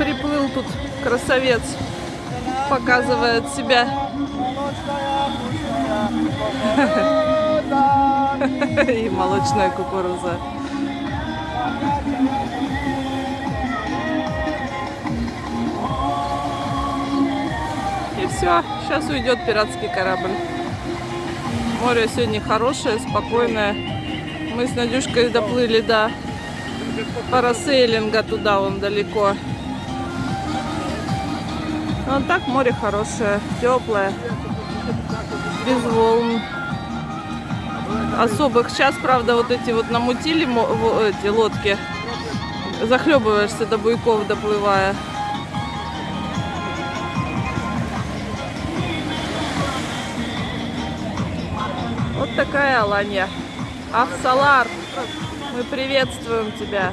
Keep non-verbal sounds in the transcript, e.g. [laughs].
приплыл тут красавец. Показывает себя. [laughs] И молочная кукуруза. И все, сейчас уйдет пиратский корабль. Море сегодня хорошее, спокойное. Мы с Надюшкой доплыли до парасейлинга туда, вон далеко. Ну, так море хорошее, теплое, без волн особых. Сейчас, правда, вот эти вот намутили эти лодки. Захлебываешься до буйков, доплывая. Вот такая Аланья. Афсалар, мы приветствуем тебя.